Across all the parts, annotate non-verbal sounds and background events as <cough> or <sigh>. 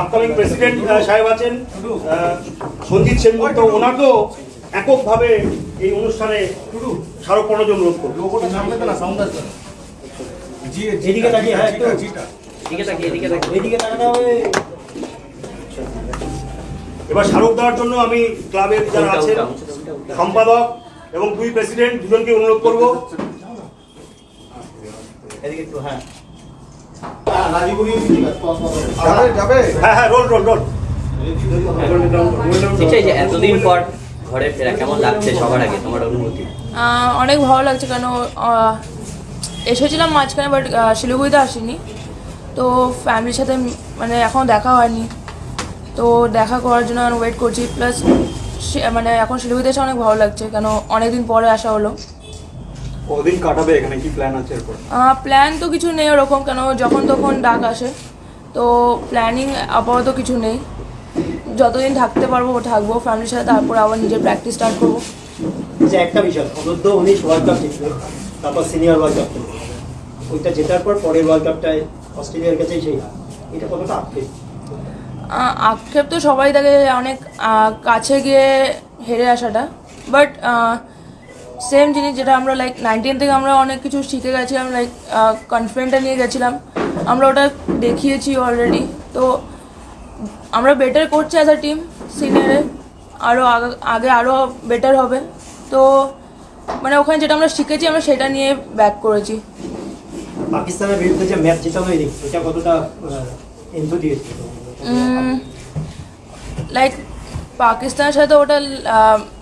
Upcoming president সাহেব আছেন সঞ্জিত সেনগুপ্ত, ওনাকেও এককভাবে এই অনুষ্ঠানে করব। এদিকে তাকিয়ে হ্যাঁ এবার স্মারক দেওয়ার জন্য আমি ক্লাবের যারা আছেন, সম্পাদক এবং দুই প্রেসিডেন্ট দুজনকে অনুরোধ করব। হ্যাঁ। হ্যাঁ হ্যাঁ রোল রোল রোল। এতদিন পর ঘরে ফেরা কেমন লাগছে সবার আগে তোমার অনুভূতি? অনেক ভালো লাগছে কেন এসেছিলাম মাঝখানে বাট শিলিগুড়িতে আসিনি। তো ফ্যামিলির সাথে মানে এখনও দেখা হয়নি। তো দেখা করার জন্য আমি ওয়েট করছি প্লাস মানে এখন শিলিগুড়িতে এসে অনেক ভালো লাগছে কেন অনেকদিন পরে আসা হলো। কদিন কাটাবে এখানে? কি প্ল্যান আছে এরপর? প্ল্যান তো কিছু নেই ওরকম কেন যখন তখন ডাক আসে। তো প্ল্যানিং আপাতত কিছু নেই। যতদিন থাকতে পারব থাকব ফ্যামিলির সাথে তারপর আবার নিজের প্র্যাকটিস স্টার্ট করব। যে একটা বিষয় অনূর্ধ্ব উনিশ ওয়ার্ল্ড কাপ জিতলো তারপর সিনিয়র ওয়ার্ল্ড কাপ ওইটা জেতার পর পরের ওয়ার্ল্ড কাপটায় অস্ট্রেলিয়ার কাছেই সেই এটা কতটা আক্ষেপ? আক্ষেপ তো সবাই থাকে অনেক কাছে গিয়ে হেরে আসাটা। বাট সেম জিনিস যেটা আমরা লাইক নাইনটিন থেকে আমরা অনেক কিছু শিখে গেছিলাম লাইক কনফিডেন্টটা নিয়ে গেছিলাম। আমরা ওটা দেখিয়েছি অলরেডি তো আমরা বেটার করছি অ্যাজ আ টিম সিনিয়রে আরও আগে আরও বেটার হবে। তো মানে ওখানে যেটা আমরা শিখেছি আমরা সেটা নিয়ে ব্যাক করেছি। পাকিস্তানের বিরুদ্ধে যে ম্যাচ জেতানো এটা কতটা দিয়েছে? লাইক পাকিস্তানের সাথে ওটা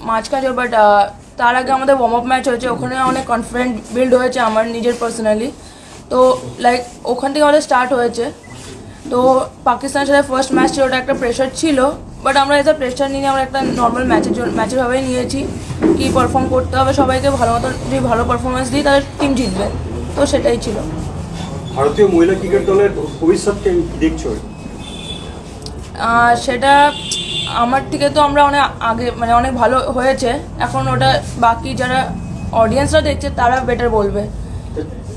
মাঝখানে বাট তার আগে আমাদের ওয়ার্ম আপ ম্যাচ হয়েছে ওখানে অনেক কনফিডেন্ট বিল্ড হয়েছে আমার নিজের পার্সোনালি তো লাইক ওখান থেকে আমাদের স্টার্ট হয়েছে। তো পাকিস্তানের সাথে ফার্স্ট ম্যাচ ছিল ওটা একটা প্রেশার ছিল বাট আমরা এত প্রেশার নিয়ে আমরা একটা নর্মাল ম্যাচের জন্য ম্যাচের ভাবেই নিয়েছি। কি পারফর্ম করতে হবে সবাইকে ভালো মতো যদি ভালো পারফরমেন্স দিই তাহলে টিম জিতবে। তো সেটাই ছিল। ভারতীয় মহিলা ক্রিকেট দলের ভবিষ্যৎকে দেখছ? সেটা আমার থেকে তো আমরা অনেক আগে মানে অনেক ভালো হয়েছে। এখন ওটা বাকি যারা অডিয়েন্সরা দেখছে তারা বেটার বলবে।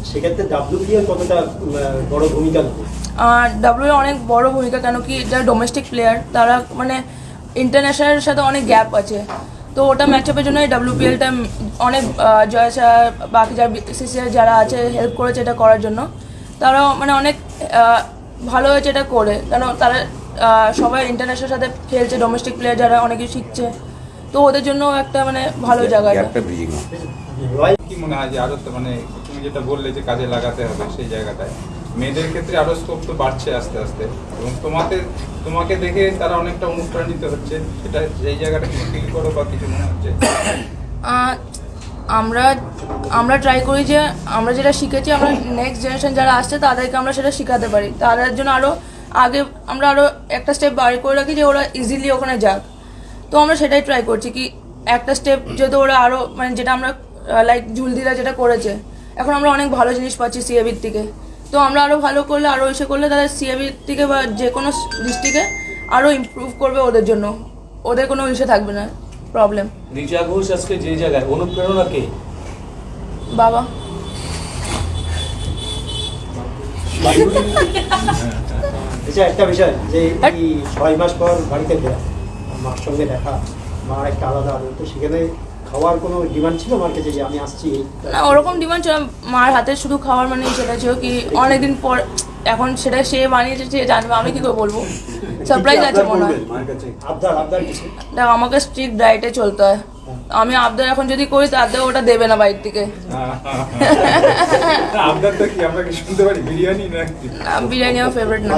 সেক্ষেত্রে ডাব্লিউপিএল কতটা উম, বড় ভূমিকা নেবে? ডাব্লিউ অনেক বড় ভূমিকা কেন কি যারা ডোমেস্টিক প্লেয়ার তারা মানে ইন্টারন্যাশনালের সাথে অনেক গ্যাপ আছে। তো ওটা ম্যাচ আপের জন্য ডাব্লিউপিএলটা অনেক জয় স্যার বাকি যারা সিসিআর যারা আছে হেল্প করেছে এটা করার জন্য। তারা মানে অনেক ভালো হয়েছে এটা করে। কেন তারা সবাই ইন্টারন্যাশনাল সাথে খেলছে ডোমেস্টিক প্লেয়ার যারা অনেক কিছু শিখছে। তো ওদের জন্য একটা মানে ভালো জায়গা এটা। গ্যাপটা ব্রিজিং কি মনে হয় যে আরও মানে তুমি যেটা বললে যে কাজে লাগাতে হবে সেই জায়গাটায় মেয়েদের ক্ষেত্রে আরও স্কোপ তো বাড়ছে আস্তে আস্তে। এবং তোমাকে তোমাকে দেখে তারা অনেকটা অনুপ্রাণিত হচ্ছে সেটা সেই জায়গাটা কি ফিল করো বা কিছু মনে হচ্ছে? আমরা আমরা ট্রাই করি যে আমরা যেটা শিখেছি আমরা নেক্সট জেনারেশন যারা আসছে তাদেরকে আমরা সেটা শেখাতে পারি। তাদের জন্য আরও আগে আমরা আরও একটা স্টেপ বাড়ি করে রাখি যে ওরা ইজিলি ওখানে যাক। তো আমরা সেটাই ট্রাই করছি কি একটা স্টেপ যেহেতু ওরা আরও মানে যেটা আমরা লাইক ঝুলদিরা যেটা করেছে এখন আমরা অনেক ভালো জিনিস পাচ্ছি সিএবির থেকে। তো আমরা আরও ভালো করলে আরও এসে করলে তাদের সিএবির থেকে বা যে কোনো ডিস্ট্রিক্টে আরও ইমপ্রুভ করবে ওদের জন্য। ওদের কোনো ইসে থাকবে না প্রবলেম রিচা ঘোষ আজকে যে জায়গায় অনুপ্রেরণা কে? বাবা। <laughs> আচ্ছা একটা বিষয় যে এই ছয় মাস পর বাড়িতে ফেরা মার সঙ্গে দেখা মার একটা আলাদা আদর তো সেখানে খাওয়ার কোনো ডিমান্ড ছিল আমার কাছে যে আমি আসছি না ওরকম ডিমান্ড ছিল। মার হাতে শুধু খাওয়ার মানে সেটা ছিল কি অনেকদিন পর এখন সেটা সে বানিয়েছে সে জানবে আমি কি করে বলব? সারপ্রাইজ আছে মনে হয়। দেখ আমাকে স্ট্রিক্ট ডায়েটে চলতে হয়। আমি আবদার এখন যদি করি তাতে ওটা দেবে না বাইর থেকে। আবদারটা কি? আমরা কি শুনতে পারি? বিরিয়ানি না আমার ফেভারিট না।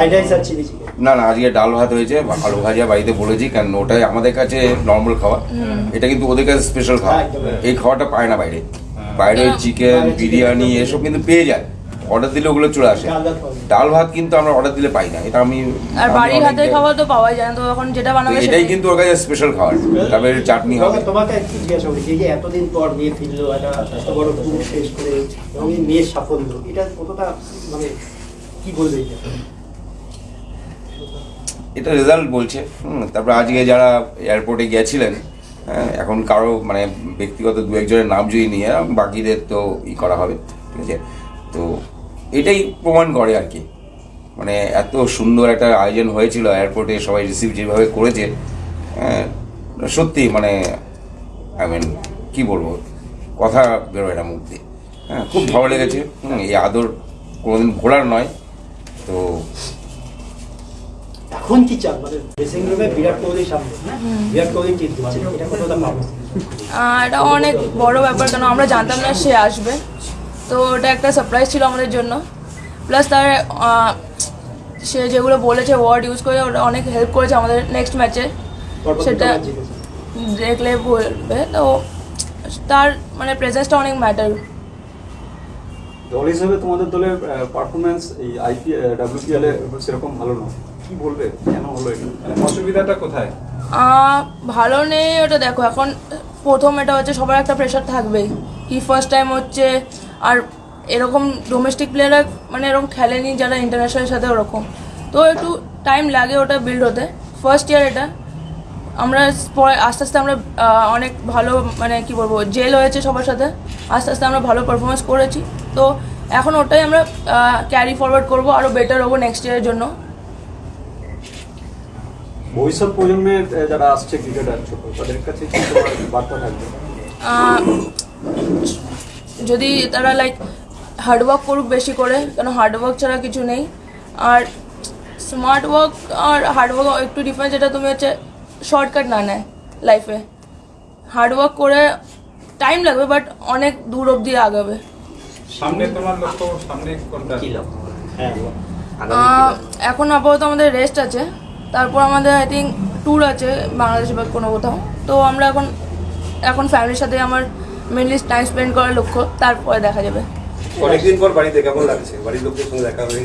না না আজকে ডাল ভাত হয়েছে আলু ভাজা বাড়িতে বলেছি কারণ ওটাই আমাদের কাছে নর্মাল খাওয়া এটা কিন্তু ওদের কাছে স্পেশাল খাওয়া এই খাওয়াটা পায় না বাইরে। বাইরে চিকেন বিরিয়ানি এসব কিন্তু পেয়ে যায়। অর্ডার দিলে ওগুলো চলে আসে। ডাল ভাত পাওয়া কিন্তু আমরা অর্ডার দিলে পাই না। এটা আমি আর বাড়ির হাতের খাবার তো পাওয়াই যায় না। তো এখন যেটা বানাবে এটাই সেটাই কিন্তু ওর কাছে স্পেশাল খাবার। তবে চাটনি হবে। তোমাকে জিজ্ঞাসা করি? যে এতদিন পর মেয়ে ফিরলো একটা এত বড় ট্যুর শেষ করে এবং মেয়ের সাফল্য এটা কতটা মানে কি বলবে এটা? এটা রেজাল্ট বলছে। হুম, তারপরে আজকে যারা এয়ারপোর্টে গেছিলেন হ্যাঁ, এখন কারও মানে ব্যক্তিগত দু একজনের নাম যদি নিয়ে বাকিদের তো ই করা হবে ঠিক আছে? তো এটাই প্রমাণ করে আর কি। মানে এত সুন্দর একটা আয়োজন হয়েছিল এয়ারপোর্টে সবাই রিসিভ যেভাবে করেছে সত্যি মানে আই মিন কি বলব কথা বেরোয় না মুখ দিয়ে। হ্যাঁ খুব ভালো লেগেছে। হুম, এই আদর কোনোদিন ভোলার নয়। তো এখন কি চান? মানে ড্রেসিং রুমে বিরাট কোহলির সামনে বিরাট কোহলি দিচ্ছে এটা কতটা পাবো। এটা অনেক বড় ব্যাপার কেন? আমরা জানতাম না সে আসবে। তো ওটা একটা সারপ্রাইজ ছিল আমাদের জন্য। প্লাস তার সে যেগুলো বলেছে ওয়ার্ড ইউজ করে ওটা অনেক হেল্প করেছে আমাদের নেক্সট ম্যাচে সেটা। দেখলে বলবে। তো তার মানে প্রেজেন্সটা অনেক ম্যাটার দল হিসেবে তোমাদের দলের পারফরমেন্স এই আইপিএল ডাব্লিউপিএল এ সেরকম ভালো নয়। কি বলবে? কেন হলো এটা? অসুবিধাটা কোথায়? ভালো নেই ওটা দেখো। এখন প্রথম এটা হচ্ছে সবার একটা প্রেশার থাকবেই। কি ফার্স্ট টাইম হচ্ছে আর এরকম ডোমেস্টিক প্লেয়াররা মানে এরকম খেলেনি যারা ইন্টারন্যাশনালের সাথে ওরকম। তো একটু টাইম লাগে ওটা বিল্ড হতে। ফার্স্ট ইয়ার এটা। আমরা পরে আস্তে আস্তে আমরা অনেক ভালো মানে কি বলব জেল হয়েছে সবার সাথে। আস্তে আস্তে আমরা ভালো পারফরমেন্স করেছি। তো এখন ওটাই আমরা ক্যারি ফরওয়ার্ড করব আরও বেটার হব নেক্সট ইয়ারের জন্য। ভবিষ্যৎ প্রজন্মের যারা আসছে ক্রিকেটার ছোট তাদের কাছে কি বার্তা থাকবে? যদি তারা লাইক হার্ডওয়ার্ক করুক বেশি করে কেন হার্ডওয়ার্ক ছাড়া কিছু নেই। আর স্মার্ট ওয়ার্ক আর হার্ডওয়ার্ক একটু ডিফারেন্স যেটা তুমি হচ্ছে শর্টকাট না নেয় লাইফে হার্ডওয়ার্ক করে টাইম লাগবে বাট অনেক দূর অবধি আগাবে। সামনে তোমার লক্ষ্য সামনে কোনটা? কি লক্ষ্য? হ্যাঁ এখন আপাতত আমাদের রেস্ট আছে। তারপর আমাদের আই থিঙ্ক ট্যুর আছে বাংলাদেশ বা কোনো কোথাও। তো আমরা এখন এখন ফ্যামিলির সাথে আমার মেনলি টাইম স্পেন্ড করার লক্ষ্য তারপরে দেখা যাবে। অনেকদিন পর বাড়িতে কেমন লাগছে? বাড়ির লোকদের সঙ্গে দেখা হয়ে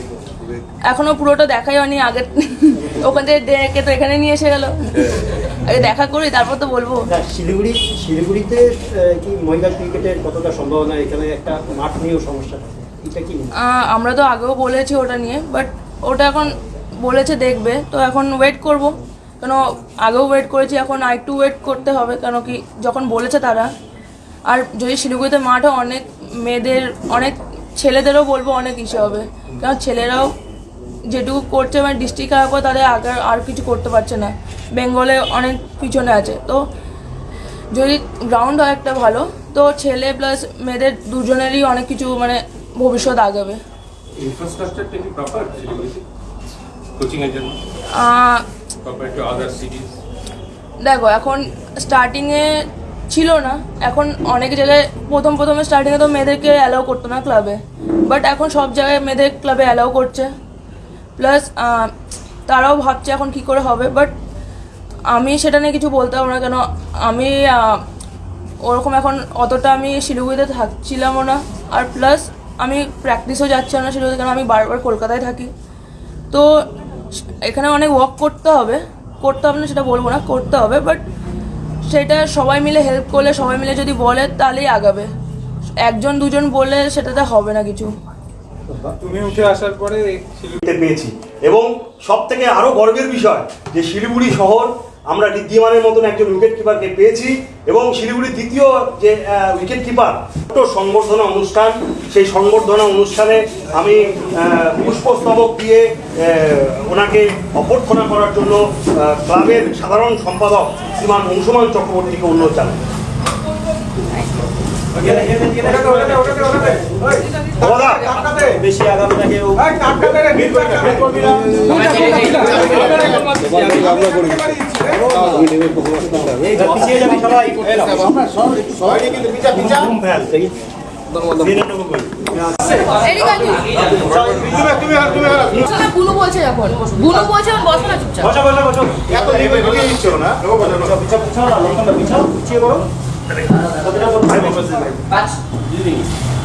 এখনও পুরোটা দেখাই হয়নি আগে <laughs> ওখান থেকে ডেকে তো এখানে নিয়ে এসে গেল। আগে দেখা করি তারপর তো বলব। শিলিগুড়ি শিলিগুড়িতে কি মহিলা ক্রিকেটের কতটা সম্ভাবনা? এখানে একটা মাঠ নিয়েও সমস্যা এটা কি হয়? আহ, আমরা তো আগেও বলেছি ওটা নিয়ে বাট ওটা এখন বলেছে দেখবে। তো এখন ওয়েট করব। কেন আগেও ওয়েট করেছি এখন আর একটু ওয়েট করতে হবে। কেন কি যখন বলেছে তারা আর যদি শিলিগুড়িতে মাঠে অনেক মেয়েদের অনেক ছেলেদেরও বলব অনেক ইসে হবে। কারণ ছেলেরাও যেটুকু করছে মানে ডিস্ট্রিক্ট হওয়ার পর তাদের আগে আর কিছু করতে পারছে না। বেঙ্গলে অনেক পিছনে আছে। তো যদি গ্রাউন্ড হয় একটা ভালো তো ছেলে প্লাস মেয়েদের দুজনেরই অনেক কিছু মানে ভবিষ্যৎ আগাবে। দেখো এখন স্টার্টিংয়ে ছিল না। এখন অনেক জায়গায় প্রথম প্রথমে স্টার্টিংয়ে তো মেয়েদেরকে অ্যালাউ করতো না ক্লাবে বাট এখন সব জায়গায় মেয়েদের ক্লাবে অ্যালাউ করছে। প্লাস তারাও ভাবছে এখন কি করে হবে। বাট আমি সেটা নিয়ে কিছু বলতে পারব না। কেন আমি ওরকম এখন অতটা আমি শিলিগুড়িতে থাকছিলামও না। আর প্লাস আমি প্র্যাকটিসও যাচ্ছিলাম না শিলিগুড়িতে। কারণ আমি বারবার কলকাতায় থাকি। তো এখানে অনেক ওয়ার্ক করতে হবে। করতে হবে না সেটা বলব না। করতে হবে। বাট সেটা সবাই মিলে হেল্প করলে সবাই মিলে যদি বলে তাহলেই আগাবে। একজন দুজন বললে সেটাতে হবে না কিছু। তুমি উঠে আসার পরে পেয়েছি। এবং সব থেকে আরও গর্বের বিষয় যে শিলিগুড়ি শহর আমরা ঋদ্ধিমানের মতন একজন উইকেট কিপারকে পেয়েছি এবং শিলিগুড়ির দ্বিতীয় যে উইকেট কিপার সংবর্ধনা অনুষ্ঠান, সেই সংবর্ধনা অনুষ্ঠানে আমি পুষ্পস্তবক দিয়ে ওনাকে অভ্যর্থনা করার জন্য ক্লাবের সাধারণ সম্পাদক শ্রীমান অংশুমান চক্রবর্তীকে অনুরোধ জানাই। বেশি আগামী না কেউ এই পিছিয়ে যাবি সবাই বুনু বলছে বুনু বলছে বসো না চুপচাপ বসো, বসো, করো।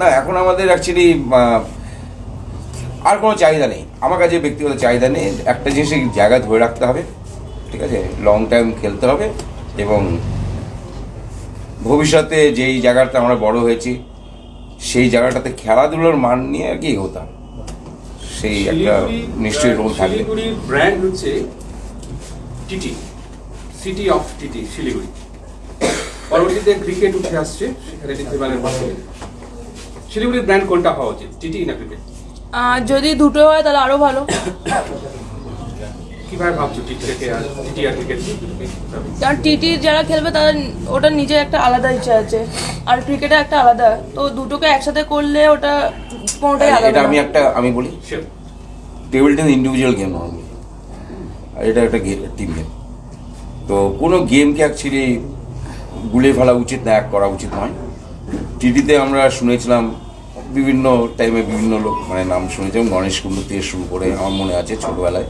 না এখন আমাদের অ্যাকচুয়ালি আর কোনো চাহিদা নেই। আমার কাছে ব্যক্তিগত চাহিদা নেই। একটা জিনিসের জায়গা ধরে রাখতে হবে ঠিক আছে? লং টাইম খেলতে হবে এবং ভবিষ্যতে যেই জায়গাটা আমরা বড় হয়েছি সেই জায়গাটাতে খেলাধুলোর মান নিয়ে আর কি এগোতে হবে। সেই একটা নিশ্চয়ই রোল থাকবে। ব্র্যান্ড হচ্ছে TT city of TT Siliguri. পরবর্তীতে ক্রিকেট উঠে আসছে সেখানে ঋদ্ধিমানের মাধ্যমে। শিলিগুড়ির ব্র্যান্ড কোনটা হওয়া উচিত? টিটি না ক্রিকেট? আর যদি দুটো হয় তাহলে আরও ভালো। কীভাবে ভাবছ টিটি থেকে আর টিটি আর ক্রিকেট কারণ টিটি যারা খেলবে তাদের ওটা নিজের একটা আলাদা ইচ্ছা আছে আর ক্রিকেটে একটা আলাদা। তো দুটোকে একসাথে করলে ওটা কোনোটাই এটা আমি একটা আমি বলি table tennis individual game normally আর এটা একটা টিম গেম তো কোনো গেমকে অ্যাকচুয়ালি গুলে ফেলা উচিত না এক করা উচিত নয়। টিভিতে আমরা শুনেছিলাম বিভিন্ন টাইমে বিভিন্ন লোক মানে নাম শুনেছিলাম গণেশ কুণ্ডু থেকে শুরু করে আমার মনে আছে ছোটোবেলায়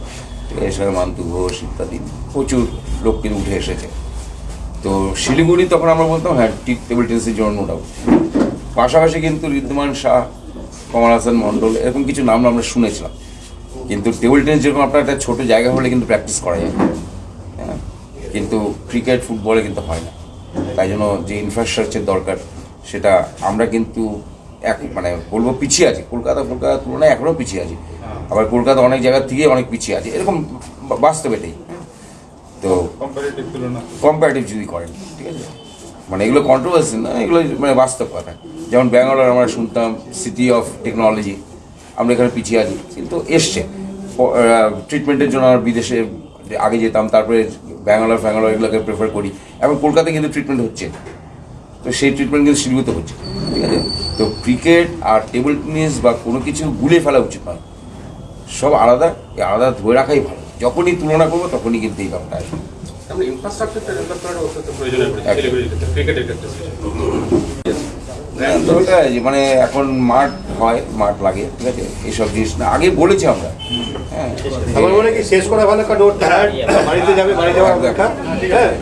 এছাড়া মান্তু ঘোষ ইত্যাদি প্রচুর লোক কিন্তু উঠে এসেছে। তো শিলিগুড়ি তখন আমরা বলতাম হ্যাঁ টেবিল টেনিসের জন্য no doubt। পাশাপাশি কিন্তু ঋদ্ধমান শাহ, কমল হাসান মণ্ডল এরকম কিছু নাম আমরা শুনেছিলাম। কিন্তু টেবিল টেনিস যেরকম আপনার একটা ছোটো জায়গা হলে কিন্তু প্র্যাকটিস করা যায় হ্যাঁ কিন্তু ক্রিকেট ফুটবলে কিন্তু হয় না। তাই জন্য যে ইনফ্রাস্ট্রাকচার দরকার সেটা আমরা কিন্তু এক মানে বলব পিছিয়ে আছি। কলকাতা কলকাতার তুলনায় এখনও পিছিয়ে আছি। আবার কলকাতা অনেক জায়গার থেকে অনেক পিছিয়ে আছে। এরকম বা- বাস্তব এটাই তো কম্পারেটিভ যদি করেন ঠিক আছে? মানে এগুলো কন্ট্রোভার্সি না এগুলো মানে বাস্তব কথা। যেমন ব্যাঙ্গালোর আমরা শুনতাম সিটি অফ টেকনোলজি আমরা এখানে পিছিয়ে আছি। কিন্তু এসছে। ট্রিটমেন্টের জন্য আমরা বিদেশে আগে যেতাম তারপরে ব্যাঙ্গালোর ফ্যাঙ্গালোর এগুলোকে প্রেফার করি। এখন কলকাতায় কিন্তু ট্রিটমেন্ট হচ্ছে তো সেই ট্রিটমেন্ট কিন্তু শিলিগুড়িতে হচ্ছে। ঠিক আছে? তো ক্রিকেট আর টেবিল টেনিস বা কোনো কিছু গুলে ফেলা উচিত নয়। সব আলাদা এই আলাদা ধরে রাখাই ভালো। যখনই তুলনা করব তখনই কিন্তু এই ব্যাপারটা আসবে। মানে এখন মাঠ হয় মাঠ লাগে ঠিক আছে? এইসব জিনিস না আগে বলেছি আমরা। হ্যাঁ। শেষ করা ভালো কারণ বাড়িতে যাবে বাড়ি যাওয়ার অপেক্ষা। হ্যাঁ।